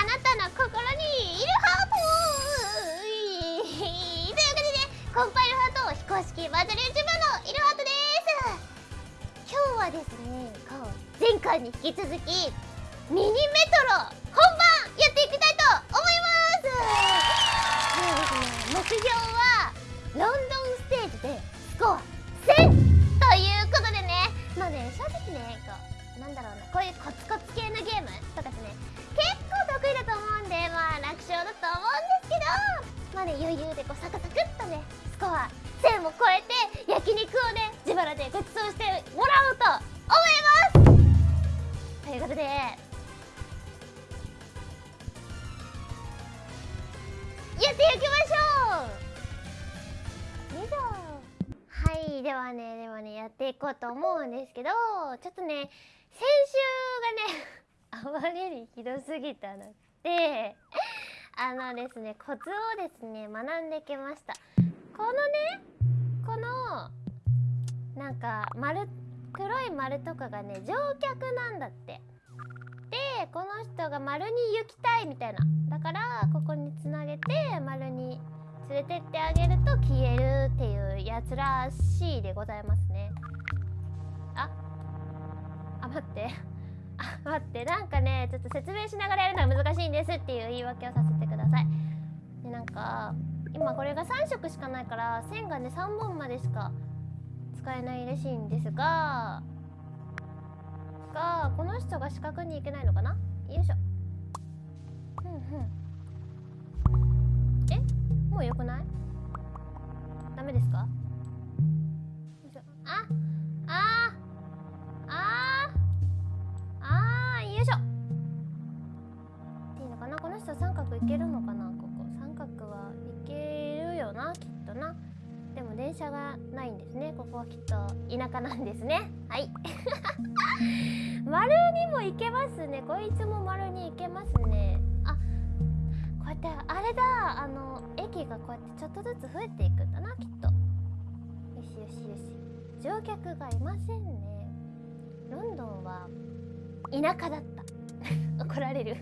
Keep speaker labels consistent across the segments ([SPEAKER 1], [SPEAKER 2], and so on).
[SPEAKER 1] あなたの心にいるハートというわけでねコンパイルハート非公式バーチャル YouTuber のいるハートです今日はですねこう前回に引き続きミニメトロ本番やっていきたいと思いますもうですね目標はロンドンステージでスコア1000ということでねまあね正直ねこうなんだろうなこういうコツコツ系のゲームとかですね余裕でこうサクサクっとねスコア1000を超えて焼肉をね自腹でごちそうしてもらおうと思います。ということでやっていきましょう。よいしょはいではねではねやっていこうと思うんですけどちょっとね先週がね あまりにひどすぎたのであのですねコツをですね学んできました。このねこのなんか丸黒い丸とかがね乗客なんだって。でこの人が丸に行きたいみたいな。だからここにつなげて丸に連れてってあげると消えるっていうやつらしいでございますね。ああ待って。あ待って。なんかねちょっと説明しながらやるのは難しいんですっていう言い訳をさせてか今これが3色しかないから線がね3本までしか使えないらしいんですががこの人が四角に行けないのかな？よいしょ。ふんふん。え？もうよくない？ダメですか？よいしょ。ああああよいしょ。いいのかな？この人三角いけるのかな？はいけるよなきっとな。でも電車がないんですね。ここはきっと田舎なんですね。はい。丸にも行けますね。こいつも丸に行けますね。あこうやってあれだ。あの駅がこうやってちょっとずつ増えていくんだなきっと。よしよしよし。乗客がいませんね。ロンドンは田舎だった。怒られる。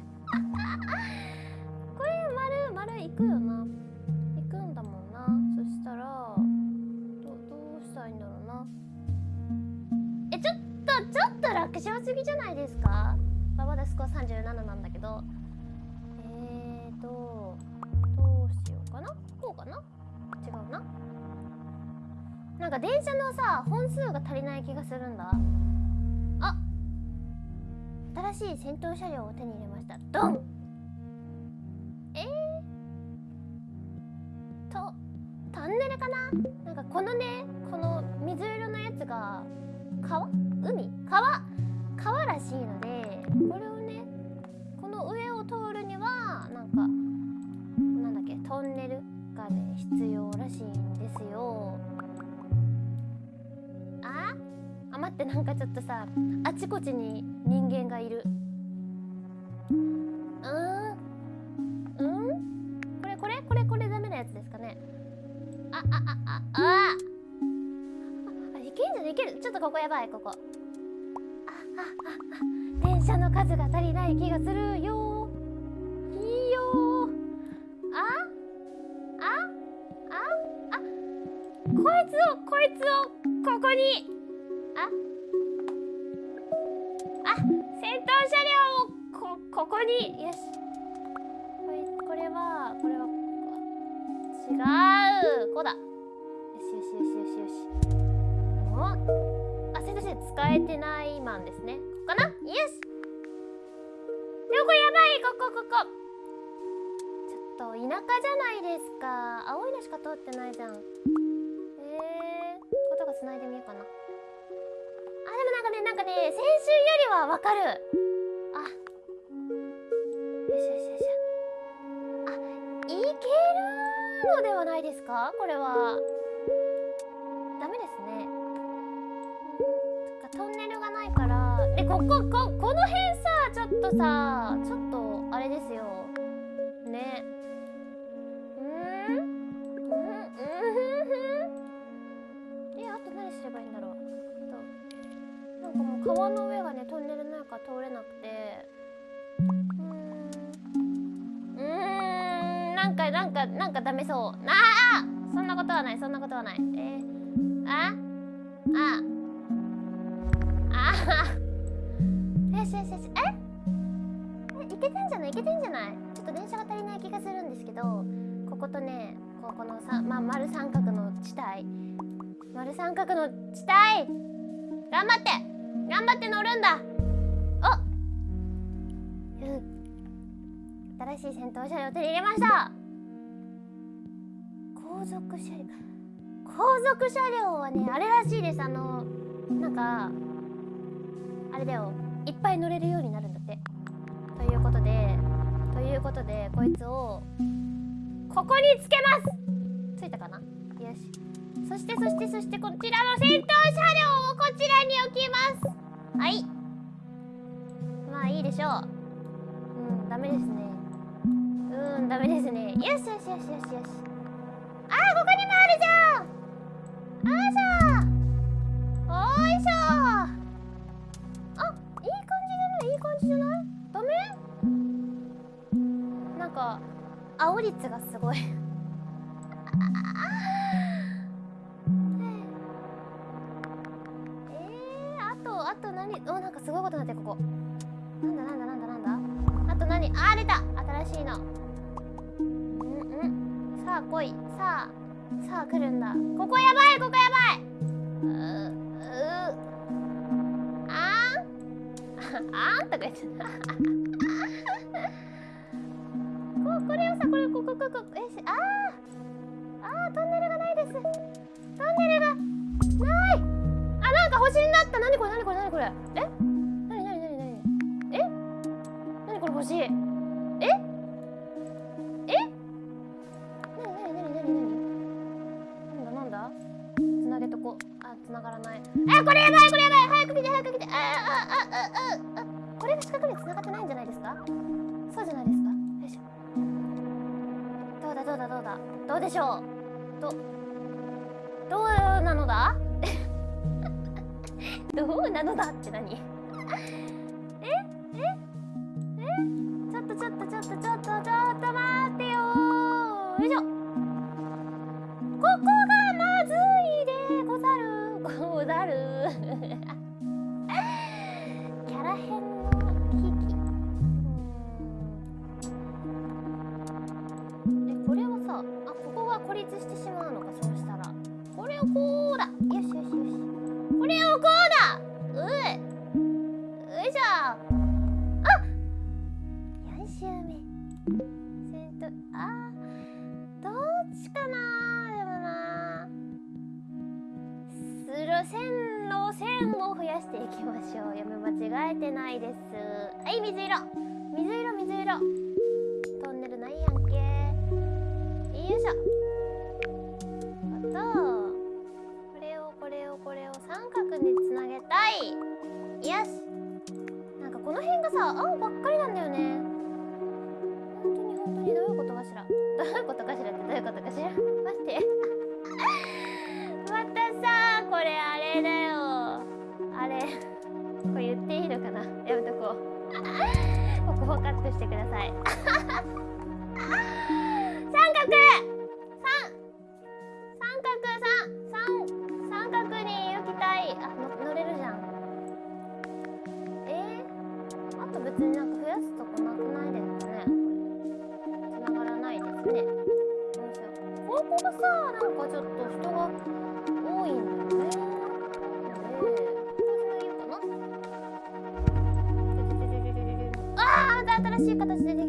[SPEAKER 1] ぎじゃないですか？まあまだスコア37なんだけど。えーとどうしようかな？こうかな？違うな。なんか電車のさ本数が足りない気がするんだ。あ新しい戦闘車両を手に入れました。ドン！えー、とトンネルかな？なんかこのねこの水色のやつが川？海？川？川らしいのでこれをねこの上を通るにはなんかなんだっけトンネルがね必要らしいんですよ。あ？あ待ってなんかちょっとさあちこちに人間がいる。うん？うん？これこれ？これこれダメなやつですかね。あああああああいけんじゃないける。ちょっとここやばいここ。電車の数が足りない気がするよ。いいよ。あ？あ？あ？あ？こいつをこいつをここに。あ？あ？戦闘車両をこここに。よし。これこれはこれは違う。こうだ。よしよしよしよしよし。おあ戦闘車両使えてないマンですね。かなよしでもこやばい。ここここ。ちょっと田舎じゃないですか。青いのしか通ってないじゃん。えー、ことが繋いでみようかな。あでもなんかねなんかね先週よりはわかる。あ。よしよしよしあいけるのではないですか？これは。ここここの辺さちょっとさちょっとあれですよ。ね。うーん？うん？うん？えあと何すればいいんだろう。となんかもう川の上がねトンネルの中通れなくて。うーん？なんかなんかなんかダメそう。なあそんなことはないそんなことはない。え？ー、あ？あ？あ？よしよしよし。え？いけてんじゃない？いけてんじゃない？ちょっと電車が足りない気がするんですけどこことねここのさ、まあ、丸三角の地帯。丸三角の地帯！頑張って！頑張って乗るんだ！お！う。ん新しい戦闘車両手に入れました！後続車両。後続車両はねあれらしいです。あのなんかあれだよ。いっぱい乗れるようになるんだって。ということでということでこいつをここにつけます。ついたかな？よし。そしてそしてそしてこちらの戦闘車両をこちらに置きます。はい。まあいいでしょう。うんダメですね。うんダメですね。よしよしよしよしよし。青率がすごい。えー、あとあと何？おなんかすごいことになってるここ。なんだなんだなんだなんだ？あと何？あー出た！新しいの。うんうん。さあ来い。さあさあ来るんだ。ここやばい！ここやばい！ううあん あん？とか言って。たここれをさこれここここえしあーあートンネルがないですトンネルがないあなんか星になった何これ何これ何これえ何何何何え何これ星ええ何何何何何なんだなんだつなげとこあつながらないえこれやばいこれやばい早く来て早く来てああああああこれが四角につながってないんじゃないですかそうじゃないですかどうだどうだどうでしょう？どどうなのだ？どうなのだって何？え？え？え？ちょっとちょっとちょっとちょっと。線路線を増やしていきましょう。読み間違えてないです。はい水色。水色水色。トンネルないやんけ。よいしょ。あとこれをこれをこれを三角につなげたい。よし。なんかこの辺がさ青ばっかりなんだよね。本当に本当に。どういうことかしら。どういうことかしらってどういうことかしら。ここをカットしてください。しい形ででき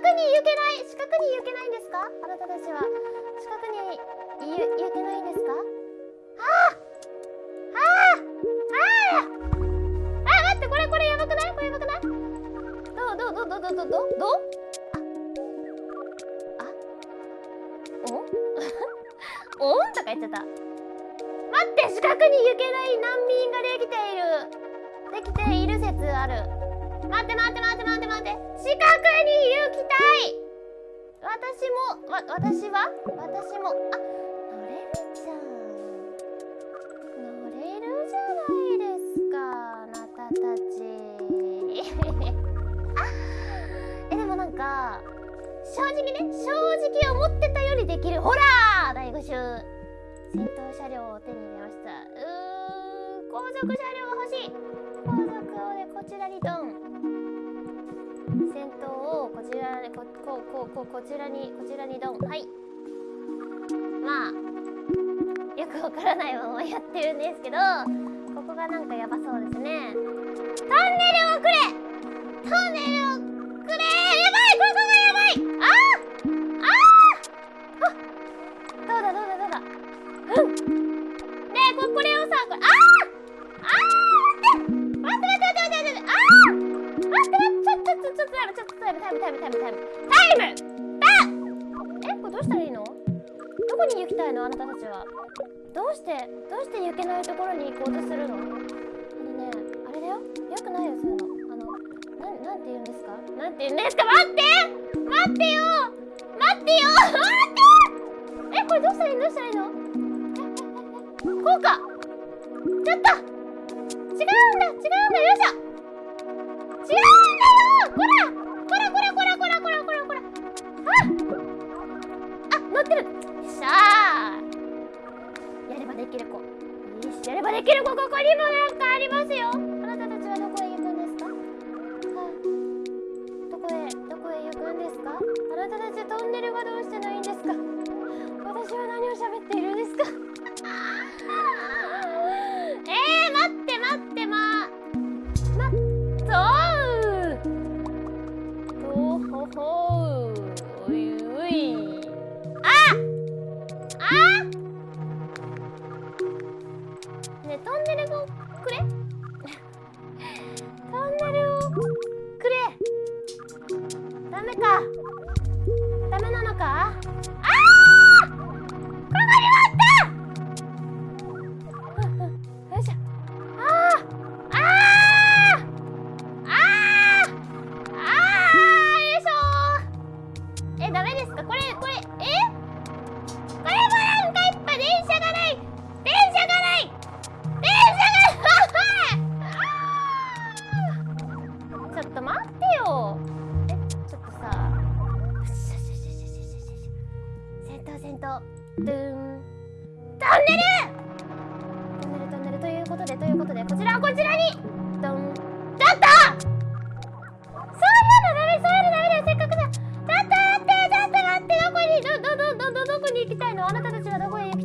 [SPEAKER 1] に行けない四角に行けないんですか？あなたたちは。四角に行行けないんですか？あーあーあーあ待ってこれこれやばくない？これやばくない？どうどうどうどうどうどうどうどう？ああお？おん？とか言っちゃった。待って四角に行けない難民ができている。できている説ある。待って待って待って待って待って。四角に行きたい私もわ私は？私も。あ乗れるじゃん。乗れるじゃないですかあなたたち。えでもなんか正直ね正直思ってたよりできる。ほら第5週戦闘車両を手に入れました。うー後続車両が欲しい。後続をねこちらにドン。こちらこここここちらにこちらにドン。はい。まあよくわからないままやってるんですけどここがなんかやばそうですね。トンネルをくれ！トンネルをくれ！ムちょっとタイムタイムタイムタイムタイムタイムタえこれどうしたらいいのどこに行きたいのあなたたちはどうしてどうして行けないところに行こうとするのあのねあれだよよくないよそういうのあのななんて言うんですか？なんて言うんですか？待って待ってよ待ってよ待ってえこれどうしたらいいのどうしたらいいのこうか？ちょっと違うんだ違うんだよいしょ違うできる子ここにもなんかありますよ。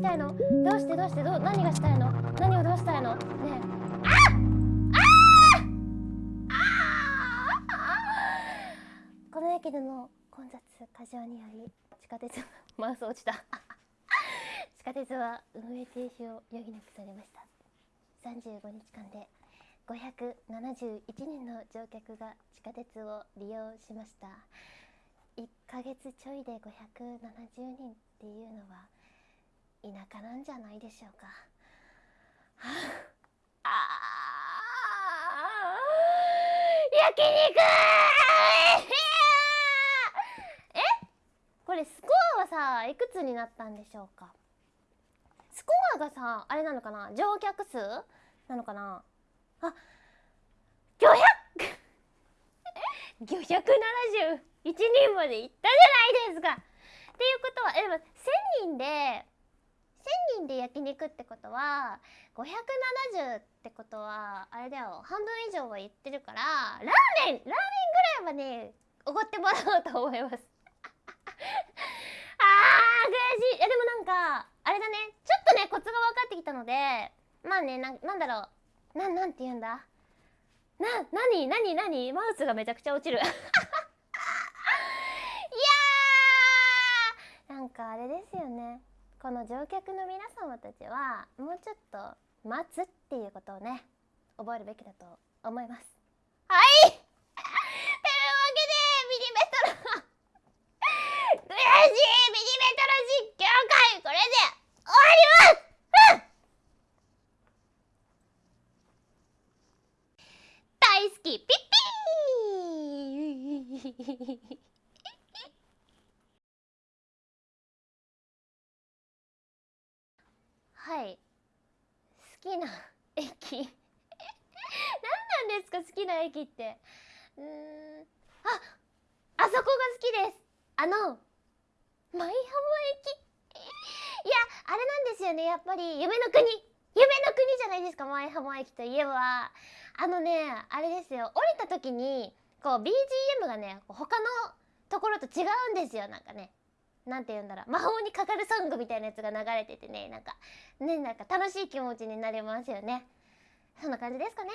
[SPEAKER 1] たいの。どうしてどうしてどう何がしたいの？何をどうしたいの？ねえ。ああこの駅での混雑過剰により地下鉄マウス落ちた地下鉄は運営停止を余儀なくされました。35日間で571人の乗客が地下鉄を利用しました。1ヶ月ちょいで570人っていうのは田舎なんじゃないでしょうか。はああー焼肉え？これスコアはさいくつになったんでしょうか？スコアがさあれなのかな？乗客数なのかな？あ500 571 人まで行ったじゃないですか。っていうことはえでも1000人で1000人で焼肉ってことは570ってことはあれだよ半分以上は言ってるからラーメンラーメンぐらいはねおごってもらおうと思います。あー悔しい。いやでもなんかあれだね。ちょっとねコツが分かってきたのでまあねななんだろう。ななんて言うんだ？な、なになになにマウスがめちゃくちゃ落ちるいやーなんかあれですよねこの乗客の皆様たちはもうちょっと待つっていうことをね覚えるべきだと思います。はい！というわけでミニメトロ悔しいミニメトロ実況会これで終わピッピーはい。好きな駅。何なんですか好きな駅って。うーん。ああそこが好きです。あの舞浜駅。いやあれなんですよね。やっぱり夢の国。夢の国じゃないですか舞浜駅といえば。あのねあれですよ。降りた時にこう BGM がね他のところと違うんですよ。なんかね。なんて言うんだろう。魔法にかかるソングみたいなやつが流れててねなんかねなんか楽しい気持ちになりますよね。そんな感じですかね。